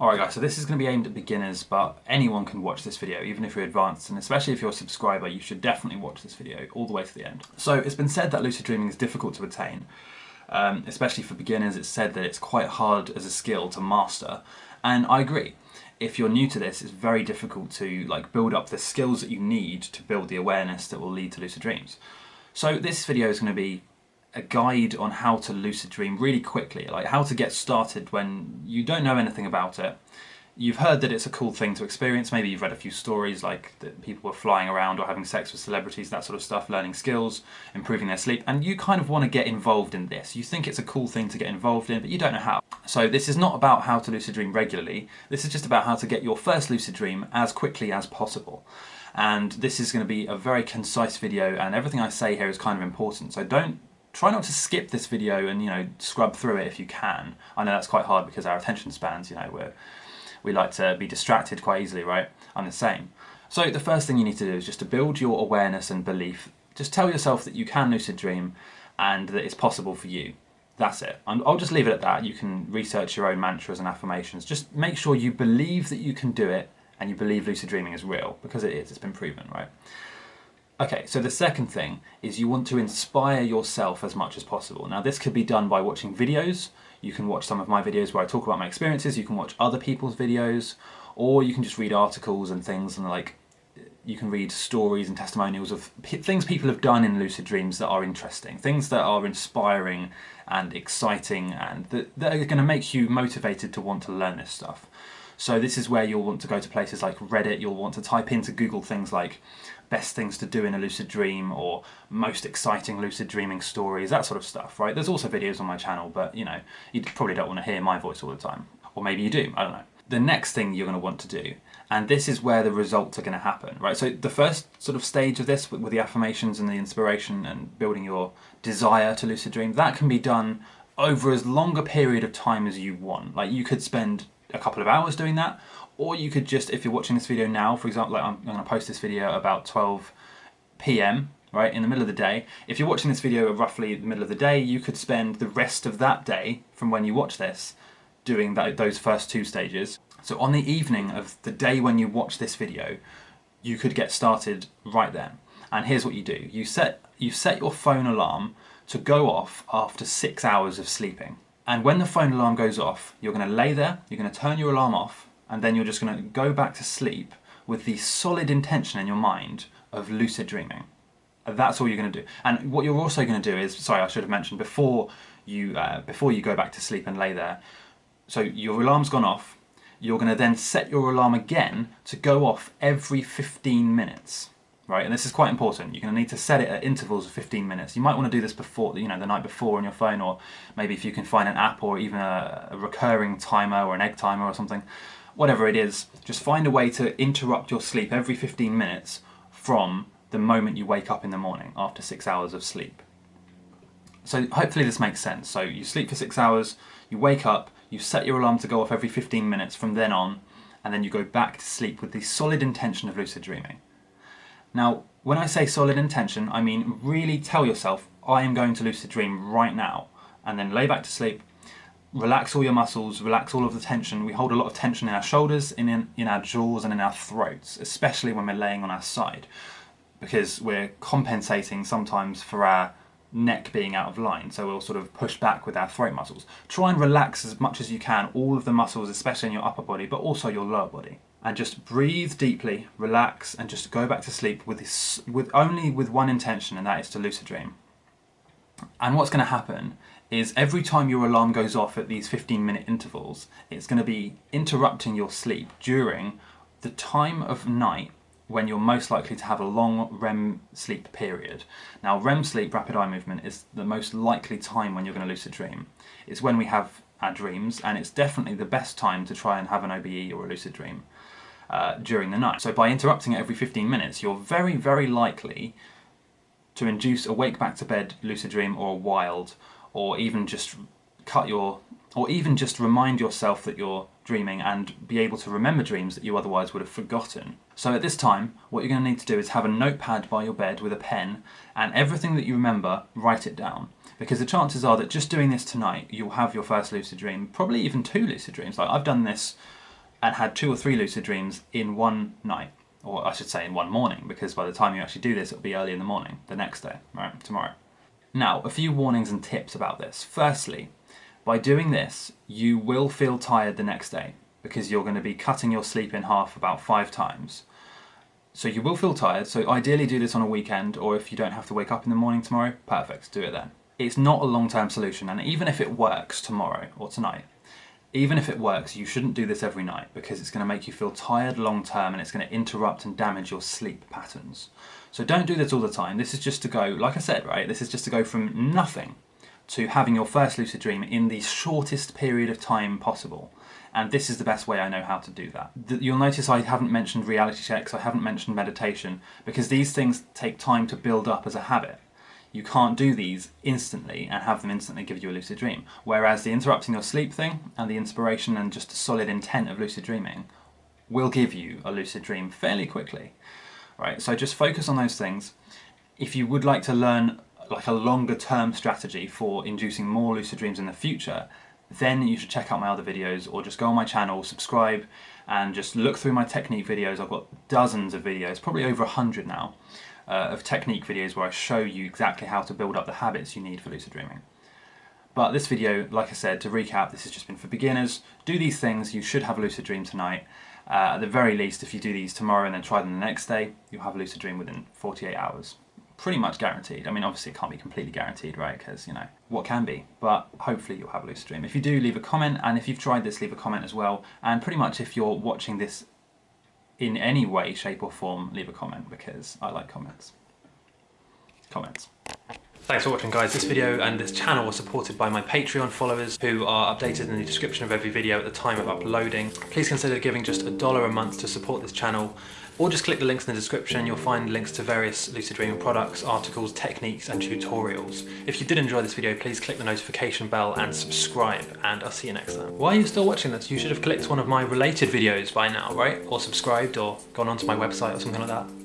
Alright guys, so this is going to be aimed at beginners, but anyone can watch this video, even if you're advanced, and especially if you're a subscriber, you should definitely watch this video all the way to the end. So it's been said that lucid dreaming is difficult to attain, um, especially for beginners, it's said that it's quite hard as a skill to master, and I agree. If you're new to this, it's very difficult to like build up the skills that you need to build the awareness that will lead to lucid dreams. So this video is going to be a guide on how to lucid dream really quickly, like how to get started when you don't know anything about it. You've heard that it's a cool thing to experience, maybe you've read a few stories like that people were flying around or having sex with celebrities, that sort of stuff, learning skills, improving their sleep, and you kind of want to get involved in this. You think it's a cool thing to get involved in, but you don't know how. So this is not about how to lucid dream regularly, this is just about how to get your first lucid dream as quickly as possible and this is going to be a very concise video and everything I say here is kind of important so don't try not to skip this video and you know scrub through it if you can. I know that's quite hard because our attention spans, you know, we're, we like to be distracted quite easily, right? I'm the same. So the first thing you need to do is just to build your awareness and belief. Just tell yourself that you can lucid dream and that it's possible for you. That's it. I'll just leave it at that. You can research your own mantras and affirmations. Just make sure you believe that you can do it and you believe lucid dreaming is real because it is, it's been proven, right? Okay, so the second thing is you want to inspire yourself as much as possible. Now this could be done by watching videos, you can watch some of my videos where I talk about my experiences, you can watch other people's videos, or you can just read articles and things and like, you can read stories and testimonials of things people have done in lucid dreams that are interesting, things that are inspiring and exciting and that, that are going to make you motivated to want to learn this stuff. So this is where you'll want to go to places like Reddit, you'll want to type into Google things like best things to do in a lucid dream or most exciting lucid dreaming stories, that sort of stuff, right? There's also videos on my channel, but you know, you probably don't want to hear my voice all the time. Or maybe you do, I don't know. The next thing you're going to want to do, and this is where the results are going to happen, right? So the first sort of stage of this with, the affirmations and the inspiration and building your desire to lucid dream, that can be done over as long a period of time as you want. Like you could spend a couple of hours doing that, or you could just, if you're watching this video now, for example, like I'm, I'm going to post this video about 12 p.m., right, in the middle of the day. If you're watching this video roughly the middle of the day, you could spend the rest of that day, from when you watch this, doing that, those first two stages. So on the evening of the day when you watch this video, you could get started right then. And here's what you do. You set, you set your phone alarm to go off after six hours of sleeping. And when the phone alarm goes off, you're going to lay there, you're going to turn your alarm off, and then you're just going to go back to sleep with the solid intention in your mind of lucid dreaming. That's all you're going to do. And what you're also going to do is, sorry, I should have mentioned before you uh, before you go back to sleep and lay there. So your alarm's gone off. You're going to then set your alarm again to go off every 15 minutes right? And this is quite important. You're going to need to set it at intervals of 15 minutes. You might want to do this before, you know, the night before on your phone, or maybe if you can find an app or even a, a recurring timer or an egg timer or something. Whatever it is, just find a way to interrupt your sleep every 15 minutes from the moment you wake up in the morning after six hours of sleep. So hopefully this makes sense. So you sleep for six hours, you wake up, you set your alarm to go off every 15 minutes from then on, and then you go back to sleep with the solid intention of lucid dreaming. Now, when I say solid intention, I mean really tell yourself, I am going to lucid dream right now, and then lay back to sleep, relax all your muscles, relax all of the tension. We hold a lot of tension in our shoulders, in, in, in our jaws and in our throats, especially when we're laying on our side, because we're compensating sometimes for our neck being out of line, so we'll sort of push back with our throat muscles. Try and relax as much as you can, all of the muscles, especially in your upper body, but also your lower body and just breathe deeply, relax, and just go back to sleep with this, with only with one intention, and that is to lucid dream. And what's going to happen is every time your alarm goes off at these 15 minute intervals, it's going to be interrupting your sleep during the time of night when you're most likely to have a long REM sleep period. Now REM sleep, rapid eye movement, is the most likely time when you're going to lucid dream. It's when we have our dreams and it's definitely the best time to try and have an OBE or a lucid dream uh, during the night. So by interrupting it every 15 minutes, you're very, very likely to induce a wake back to bed lucid dream or a wild, or even just cut your, or even just remind yourself that you're dreaming and be able to remember dreams that you otherwise would have forgotten. So at this time, what you're going to need to do is have a notepad by your bed with a pen, and everything that you remember, write it down. Because the chances are that just doing this tonight, you'll have your first lucid dream, probably even two lucid dreams. Like I've done this and had two or three lucid dreams in one night, or I should say in one morning, because by the time you actually do this, it'll be early in the morning, the next day, right, tomorrow. Now, a few warnings and tips about this. Firstly, by doing this, you will feel tired the next day because you're going to be cutting your sleep in half about five times. So you will feel tired, so ideally do this on a weekend, or if you don't have to wake up in the morning tomorrow, perfect, do it then. It's not a long-term solution, and even if it works tomorrow or tonight, even if it works, you shouldn't do this every night because it's going to make you feel tired long term and it's going to interrupt and damage your sleep patterns. So don't do this all the time. This is just to go, like I said, right? This is just to go from nothing to having your first lucid dream in the shortest period of time possible. And this is the best way I know how to do that. You'll notice I haven't mentioned reality checks, I haven't mentioned meditation, because these things take time to build up as a habit you can't do these instantly and have them instantly give you a lucid dream. Whereas the interrupting your sleep thing and the inspiration and just a solid intent of lucid dreaming will give you a lucid dream fairly quickly. Right, so just focus on those things. If you would like to learn like a longer term strategy for inducing more lucid dreams in the future, then you should check out my other videos or just go on my channel, subscribe and just look through my technique videos. I've got dozens of videos, probably over a hundred now uh, of technique videos where I show you exactly how to build up the habits you need for lucid dreaming. But this video, like I said, to recap, this has just been for beginners. Do these things, you should have a lucid dream tonight. Uh, at the very least, if you do these tomorrow and then try them the next day, you'll have a lucid dream within 48 hours. Pretty much guaranteed. I mean, obviously it can't be completely guaranteed, right? Because, you know, what can be? But hopefully you'll have a lucid dream. If you do, leave a comment. And if you've tried this, leave a comment as well. And pretty much if you're watching this in any way, shape or form, leave a comment because I like comments. Comments. Thanks for watching guys. This video and this channel are supported by my Patreon followers who are updated in the description of every video at the time of uploading. Please consider giving just a dollar a month to support this channel or just click the links in the description you'll find links to various lucid dreaming products, articles, techniques and tutorials. If you did enjoy this video please click the notification bell and subscribe and I'll see you next time. Why are you still watching this? You should have clicked one of my related videos by now, right? Or subscribed or gone onto my website or something like that.